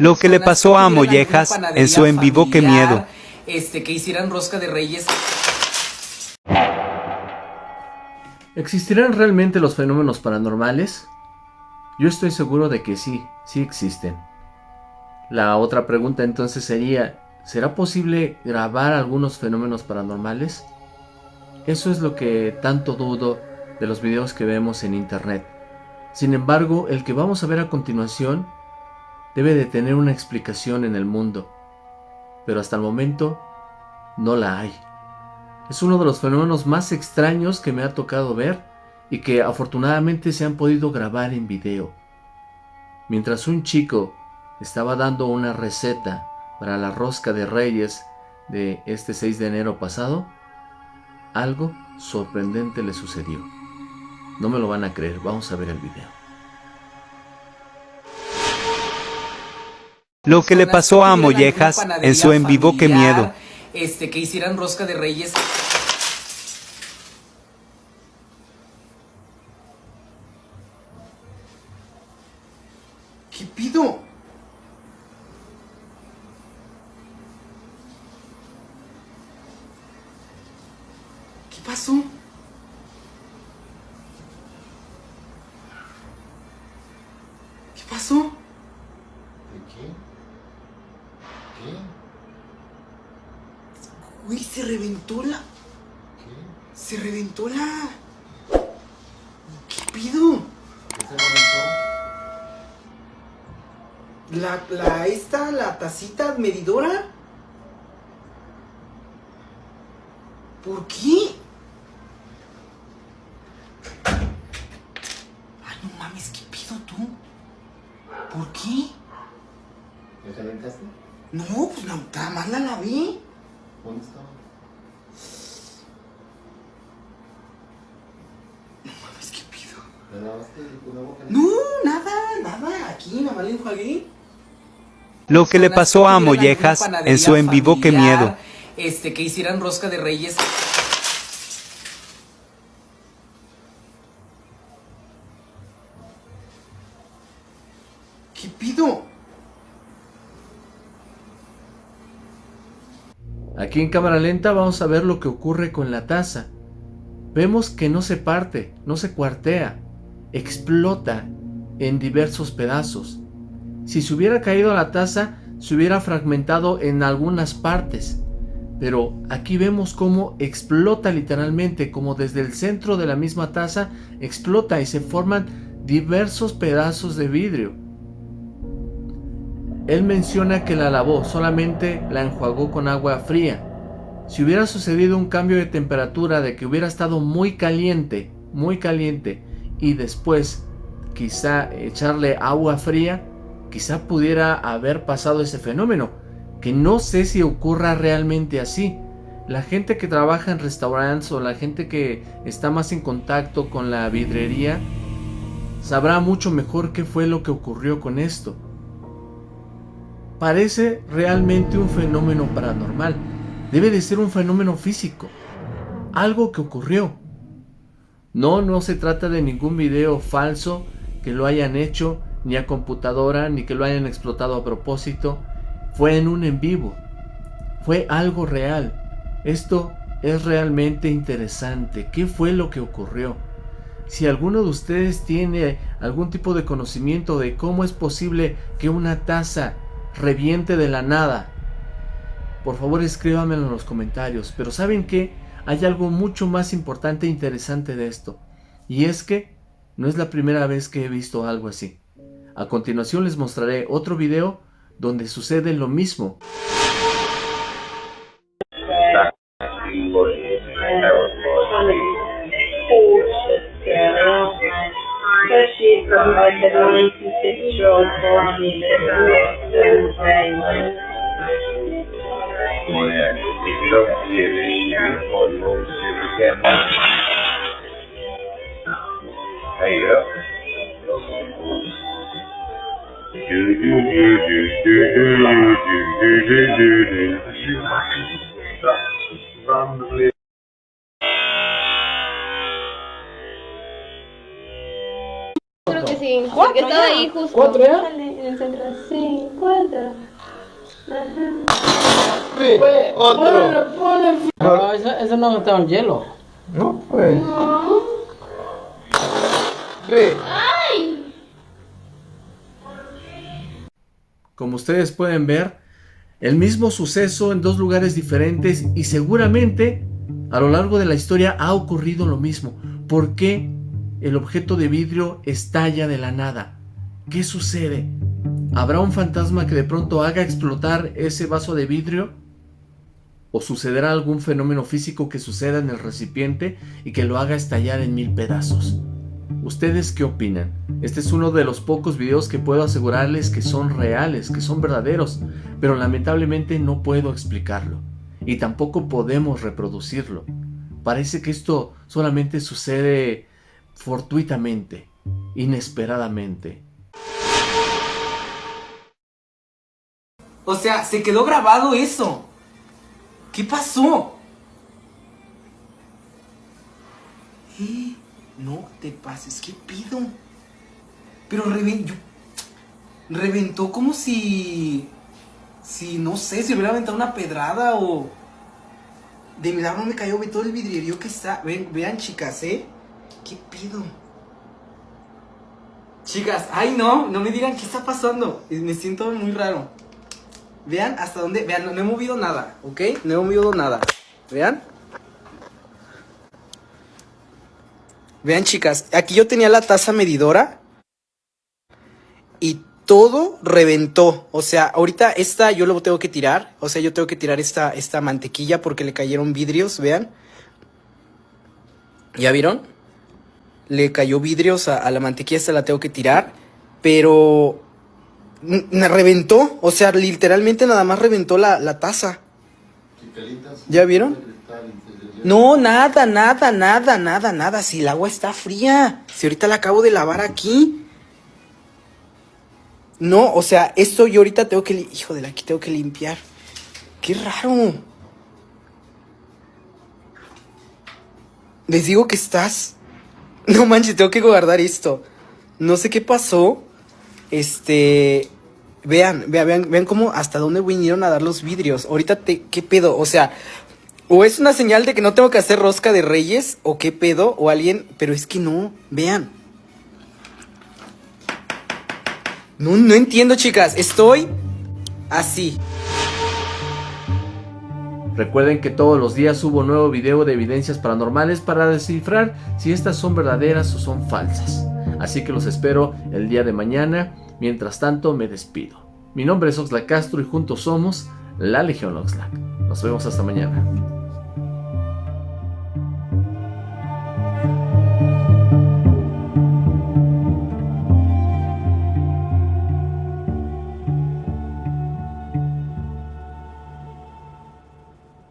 Lo que le pasó a Mollejas en su en vivo, qué miedo. Este, que hicieran rosca de reyes. ¿Existirán realmente los fenómenos paranormales? Yo estoy seguro de que sí, sí existen. La otra pregunta entonces sería, ¿será posible grabar algunos fenómenos paranormales? Eso es lo que tanto dudo de los videos que vemos en internet. Sin embargo, el que vamos a ver a continuación debe de tener una explicación en el mundo, pero hasta el momento no la hay. Es uno de los fenómenos más extraños que me ha tocado ver y que afortunadamente se han podido grabar en video. Mientras un chico estaba dando una receta para la rosca de reyes de este 6 de enero pasado, algo sorprendente le sucedió. No me lo van a creer, vamos a ver el video. Lo que le pasó a Mollejas en su en vivo, qué miedo. Este, que hicieran rosca de reyes. ¿Qué pido? ¿Qué pasó? ¿Qué pasó? Uy, se reventó la... ¿Qué? Se reventó la... ¿Qué pido? ¿Qué se reventó? La, la, esta, la tacita medidora. ¿Por qué? Ay, no mames, ¿qué pido tú? ¿Por qué? ¿Ya te aventaste? No, pues la, nada más la lavé. ¿Dónde estaba? No mames, ¿qué pido? ¿La lavaste con la boca? No, nada, nada. Aquí nada más le enjuagué. Lo que le pasó a Mollejas en su en vivo, qué miedo. Este, que hicieran rosca de reyes. Aquí en cámara lenta vamos a ver lo que ocurre con la taza. Vemos que no se parte, no se cuartea, explota en diversos pedazos. Si se hubiera caído la taza, se hubiera fragmentado en algunas partes. Pero aquí vemos cómo explota literalmente, como desde el centro de la misma taza explota y se forman diversos pedazos de vidrio. Él menciona que la lavó, solamente la enjuagó con agua fría. Si hubiera sucedido un cambio de temperatura, de que hubiera estado muy caliente, muy caliente, y después quizá echarle agua fría, quizá pudiera haber pasado ese fenómeno, que no sé si ocurra realmente así. La gente que trabaja en restaurantes o la gente que está más en contacto con la vidrería sabrá mucho mejor qué fue lo que ocurrió con esto parece realmente un fenómeno paranormal. Debe de ser un fenómeno físico. Algo que ocurrió. No, no se trata de ningún video falso que lo hayan hecho ni a computadora ni que lo hayan explotado a propósito. Fue en un en vivo. Fue algo real. Esto es realmente interesante. ¿Qué fue lo que ocurrió? Si alguno de ustedes tiene algún tipo de conocimiento de cómo es posible que una taza reviente de la nada. Por favor escríbamelo en los comentarios. Pero ¿saben qué? Hay algo mucho más importante e interesante de esto. Y es que no es la primera vez que he visto algo así. A continuación les mostraré otro video donde sucede lo mismo. she promoted multicultural policies in Western Thailand. Mulher, do se eleger por um ser sí. Porque estaba ahí justo. ¿Cuatro ya? En el centro. Sí, cuatro. No, eso, eso no está en hielo. No, pues. Como ustedes pueden ver, el mismo suceso en dos lugares diferentes y seguramente a lo largo de la historia ha ocurrido lo mismo. ¿Por qué el objeto de vidrio estalla de la nada? ¿Qué sucede? ¿Habrá un fantasma que de pronto haga explotar ese vaso de vidrio? ¿O sucederá algún fenómeno físico que suceda en el recipiente y que lo haga estallar en mil pedazos? ¿Ustedes qué opinan? Este es uno de los pocos videos que puedo asegurarles que son reales, que son verdaderos, pero lamentablemente no puedo explicarlo y tampoco podemos reproducirlo. Parece que esto solamente sucede fortuitamente, inesperadamente. O sea, se quedó grabado eso. ¿Qué pasó? Eh, no te pases, ¿qué pido? Pero reventó. Reventó como si. Si no sé, si hubiera aventado una pedrada o. De milagro me cayó, ve todo el vidrierío que está. Ven, vean, chicas, ¿eh? ¿Qué pido? Chicas, ay no, no me digan qué está pasando. Me siento muy raro. Vean hasta dónde. Vean, no, no he movido nada, ¿ok? No he movido nada. Vean. Vean, chicas, aquí yo tenía la taza medidora y todo reventó. O sea, ahorita esta yo lo tengo que tirar. O sea, yo tengo que tirar esta, esta mantequilla porque le cayeron vidrios, vean. ¿Ya vieron? Le cayó vidrios a, a la mantequilla, esta la tengo que tirar. Pero me reventó. O sea, literalmente nada más reventó la, la taza. ¿Ya vieron? No, nada, nada, nada, nada, nada. Si el agua está fría. Si ahorita la acabo de lavar aquí. No, o sea, esto yo ahorita tengo que... Hijo de la, aquí tengo que limpiar. Qué raro. Les digo que estás... No manches, tengo que guardar esto. No sé qué pasó. Este... Vean, vean, vean, vean cómo hasta dónde vinieron a dar los vidrios. Ahorita te, ¿qué pedo? O sea, o es una señal de que no tengo que hacer rosca de reyes, o qué pedo, o alguien, pero es que no, vean. No, no entiendo, chicas, estoy así. Recuerden que todos los días subo nuevo video de evidencias paranormales para descifrar si estas son verdaderas o son falsas. Así que los espero el día de mañana. Mientras tanto, me despido. Mi nombre es Oxlack Castro y juntos somos la Legión Oxlack. Nos vemos hasta mañana.